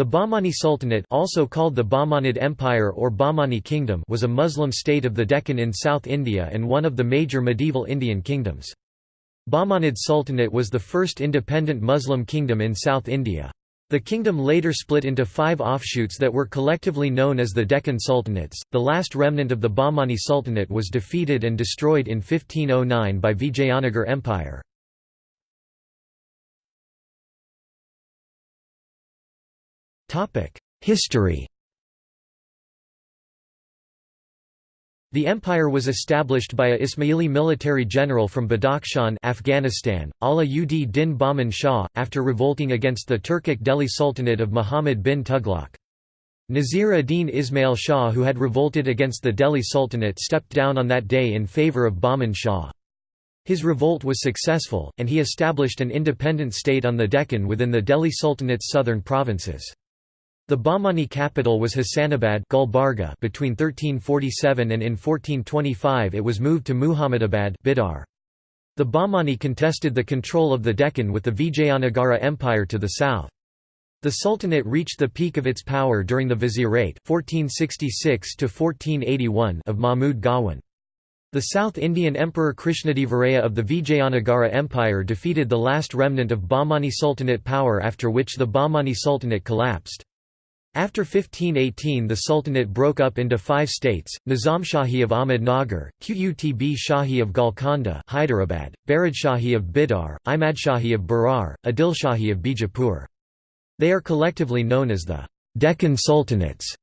The Bahmani Sultanate also called the Bahmanid Empire or Bahmani Kingdom was a Muslim state of the Deccan in South India and one of the major medieval Indian kingdoms. Bahmanid Sultanate was the first independent Muslim kingdom in South India. The kingdom later split into five offshoots that were collectively known as the Deccan Sultanates. The last remnant of the Bahmani Sultanate was defeated and destroyed in 1509 by Vijayanagar Empire. History The empire was established by a Ismaili military general from Badakhshan Afghanistan, Ala ud Din Bahman Shah, after revolting against the Turkic Delhi Sultanate of Muhammad bin Tughlaq. Nazir ad-Din Ismail Shah who had revolted against the Delhi Sultanate stepped down on that day in favour of Bahman Shah. His revolt was successful, and he established an independent state on the Deccan within the Delhi Sultanate's southern provinces. The Bahmani capital was Hasanabad Gulbarga between 1347 and in 1425 it was moved to Muhammadabad Bidar. The Bahmani contested the control of the Deccan with the Vijayanagara Empire to the south. The Sultanate reached the peak of its power during the Vizierate 1466 of Mahmud Gawan. The South Indian Emperor Krishnadevaraya of the Vijayanagara Empire defeated the last remnant of Bahmani Sultanate power after which the Bahmani Sultanate collapsed. After 1518 the Sultanate broke up into five states, Nizamshahi of Ahmednagar, Qutb Shahi of Golconda Hyderabad, Baridshahi of Bidar, Imadshahi of Berar, Adilshahi of Bijapur. They are collectively known as the Deccan Sultanates.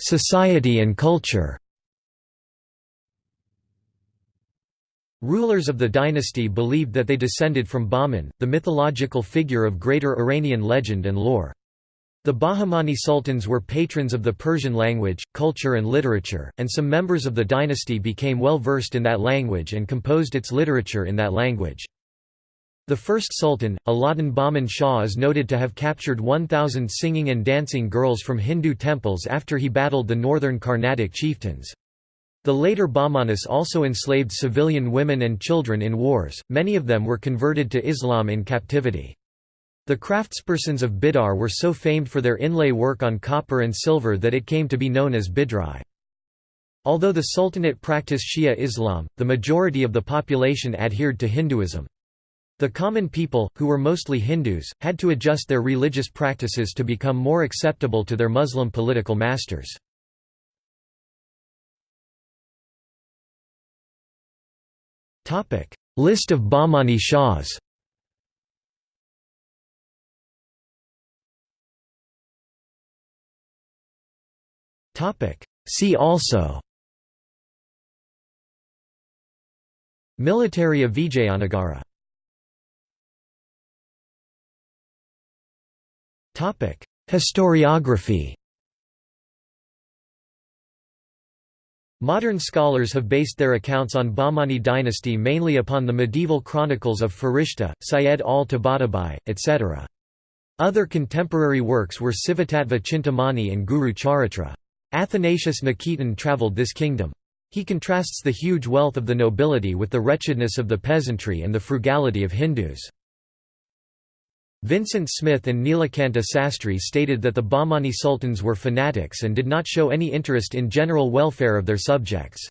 Society and culture Rulers of the dynasty believed that they descended from Bahman, the mythological figure of greater Iranian legend and lore. The Bahmani sultans were patrons of the Persian language, culture and literature, and some members of the dynasty became well versed in that language and composed its literature in that language. The first sultan, Alauddin Bahman Shah is noted to have captured 1,000 singing and dancing girls from Hindu temples after he battled the northern Carnatic chieftains. The later Bahmanis also enslaved civilian women and children in wars, many of them were converted to Islam in captivity. The craftspersons of Bidar were so famed for their inlay work on copper and silver that it came to be known as Bidrai. Although the Sultanate practiced Shia Islam, the majority of the population adhered to Hinduism. The common people, who were mostly Hindus, had to adjust their religious practices to become more acceptable to their Muslim political masters. Topic: List of Bahmani Shahs. Topic: See also. Military of Vijayanagara. Topic: Historiography. Modern scholars have based their accounts on Bahmani dynasty mainly upon the medieval chronicles of Farishta, Syed Ali Tabatabai, etc. Other contemporary works were Sivatattva Chintamani and Guru Charitra. Athanasius Nikitin travelled this kingdom. He contrasts the huge wealth of the nobility with the wretchedness of the peasantry and the frugality of Hindus. Vincent Smith and Nilakanta Sastry stated that the Bahmani sultans were fanatics and did not show any interest in general welfare of their subjects.